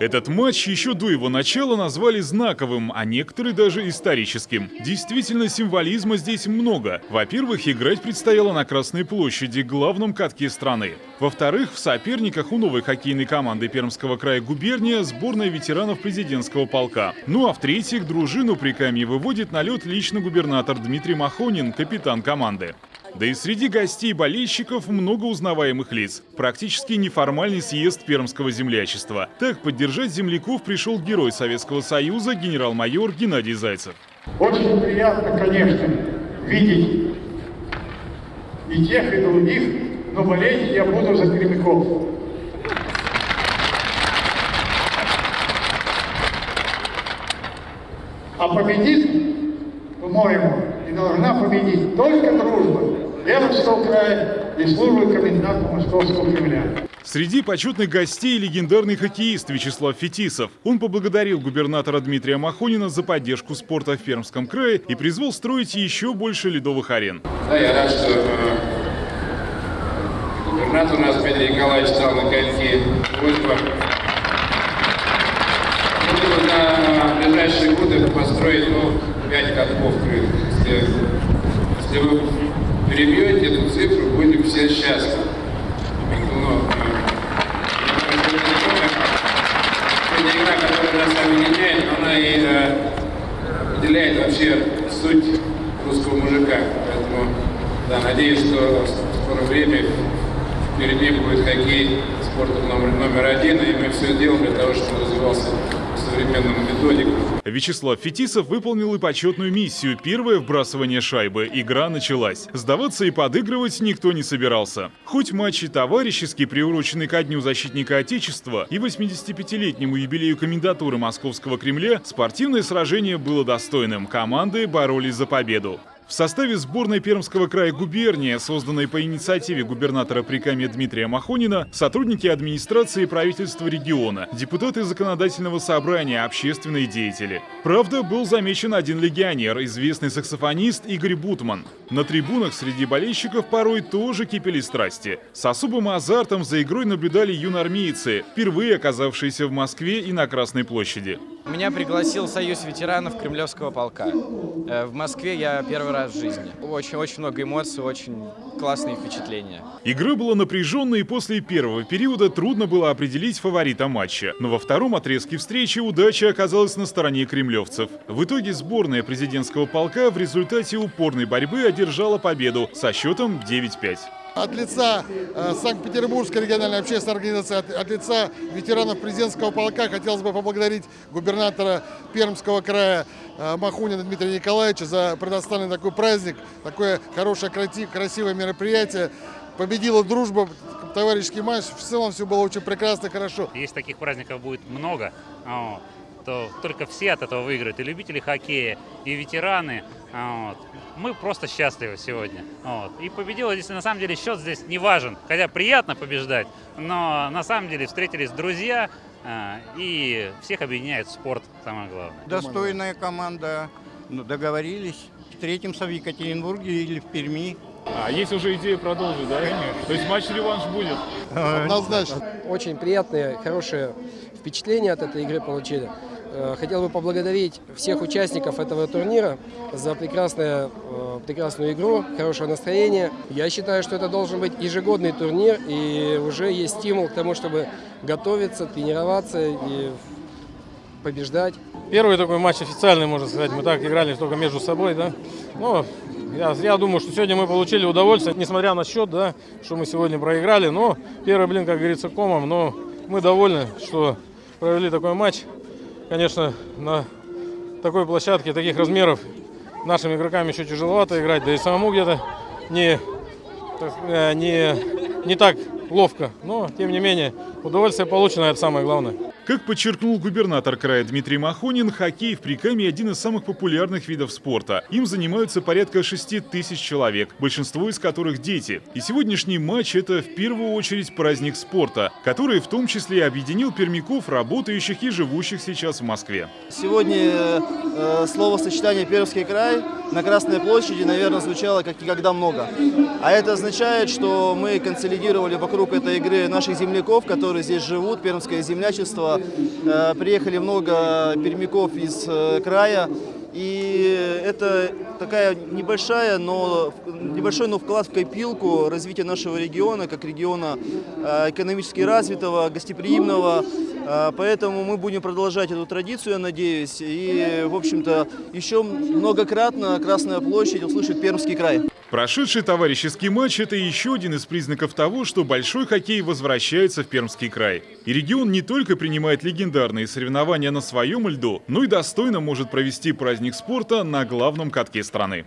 Этот матч еще до его начала назвали знаковым, а некоторые даже историческим. Действительно, символизма здесь много. Во-первых, играть предстояло на Красной площади, главном катке страны. Во-вторых, в соперниках у новой хоккейной команды Пермского края губерния сборная ветеранов президентского полка. Ну а в-третьих, дружину при Камье выводит на лед лично губернатор Дмитрий Махонин, капитан команды. Да и среди гостей болельщиков много узнаваемых лиц. Практически неформальный съезд пермского землячества. Так поддержать земляков пришел герой Советского Союза генерал-майор Геннадий Зайцев. Очень приятно, конечно, видеть и тех, и других, но болеть я буду за пермяков. А победит, по-моему, и должна победить только дружба Пермского края и службы коменданта Московского Кремля. Среди почетных гостей легендарный хоккеист Вячеслав Фетисов. Он поблагодарил губернатора Дмитрия Махонина за поддержку спорта в Пермском крае и призвал строить еще больше ледовых арен. Да, я рад, что э, губернатор у нас Дмитрий Николаевич стал на коньки просьба на ближайшие годы построить ну, 5 катков крытых. Если, если вы перебьете эту цифру, будем все счастливы. Но, сегодня игра, которая нас объединяет, она и э, определяет вообще суть русского мужика. Поэтому, да, надеюсь, что в скором время впереди будет хоккей спортом номер, номер один, и мы все сделаем для того, чтобы развивался современному методику. Вячеслав Фетисов выполнил и почетную миссию. Первое вбрасывание шайбы. Игра началась. Сдаваться и подыгрывать никто не собирался. Хоть матчи товарищески приурочены ко Дню защитника Отечества и 85-летнему юбилею комендатуры Московского Кремля, спортивное сражение было достойным. Команды боролись за победу. В составе сборной Пермского края губерния, созданной по инициативе губернатора Прикамья Дмитрия Махонина, сотрудники администрации и правительства региона, депутаты законодательного собрания, общественные деятели. Правда, был замечен один легионер, известный саксофонист Игорь Бутман. На трибунах среди болельщиков порой тоже кипели страсти. С особым азартом за игрой наблюдали юноармейцы, впервые оказавшиеся в Москве и на Красной площади. Меня пригласил Союз ветеранов Кремлевского полка. Э, в Москве я первый раз в жизни. Очень-очень много эмоций, очень классные впечатления. Игра была напряженной, и после первого периода трудно было определить фаворита матча. Но во втором отрезке встречи удача оказалась на стороне кремлевцев. В итоге сборная президентского полка в результате упорной борьбы одержала победу со счетом 9-5. От лица э, Санкт-Петербургской региональной общественной организации, от, лица ветеранов президентского полка хотелось бы поблагодарить губернатора Пермского края э, Махунина Дмитрия Николаевича за предоставленный такой праздник, такое хорошее, красивое мероприятие. Победила дружба, товарищеский матч. В целом все было очень прекрасно, хорошо. Если таких праздников будет много, то только все от этого выиграют. И любители хоккея, и ветераны. Вот. Мы просто счастливы сегодня. Вот. И победила здесь, на самом деле, счет здесь не важен. Хотя приятно побеждать, но на самом деле встретились друзья, а, и всех объединяет спорт, самое главное. Достойная команда, ну, договорились. Встретимся в Екатеринбурге или в Перми. А есть уже идея продолжить, да? Конечно. То есть матч-реванш будет? Однозначно. Очень приятные, хорошие впечатления от этой игры получили. Э, хотел бы поблагодарить всех участников этого турнира за прекрасное, э, прекрасную игру, хорошее настроение. Я считаю, что это должен быть ежегодный турнир, и уже есть стимул к тому, чтобы готовиться, тренироваться и побеждать. Первый такой матч официальный, можно сказать. Мы так играли только между собой, да. Но я, я думаю, что сегодня мы получили удовольствие, несмотря на счет, да, что мы сегодня проиграли. Но первый блин, как говорится, комом. Но мы довольны, что провели такой матч. Конечно, на такой площадке, таких размеров нашим игрокам еще тяжеловато играть, да и самому где-то не, э, не, не так ловко. Но, тем не менее, удовольствие получено, это самое главное. Как подчеркнул губернатор края Дмитрий Махонин, хоккей в Прикаме – один из самых популярных видов спорта. Им занимаются порядка 6 тысяч человек, большинство из которых – дети. И сегодняшний матч – это в первую очередь праздник спорта, который в том числе объединил пермяков, работающих и живущих сейчас в Москве. Сегодня э, словосочетание «Пермский край» на Красной площади, наверное, звучало как никогда много. А это означает, что мы консолидировали вокруг этой игры наших земляков, которые здесь живут, пермское землячество. Э, приехали много пермяков из э, края. И это такая небольшая, но небольшой, но вклад в копилку развития нашего региона, как региона э, экономически развитого, гостеприимного. Э, Поэтому мы будем продолжать эту традицию, я надеюсь. И, в общем-то, еще многократно Красная площадь услышит Пермский край. Прошедший товарищеский матч – это еще один из признаков того, что большой хоккей возвращается в Пермский край. И регион не только принимает легендарные соревнования на своем льду, но и достойно может провести праздник спорта на главном катке страны.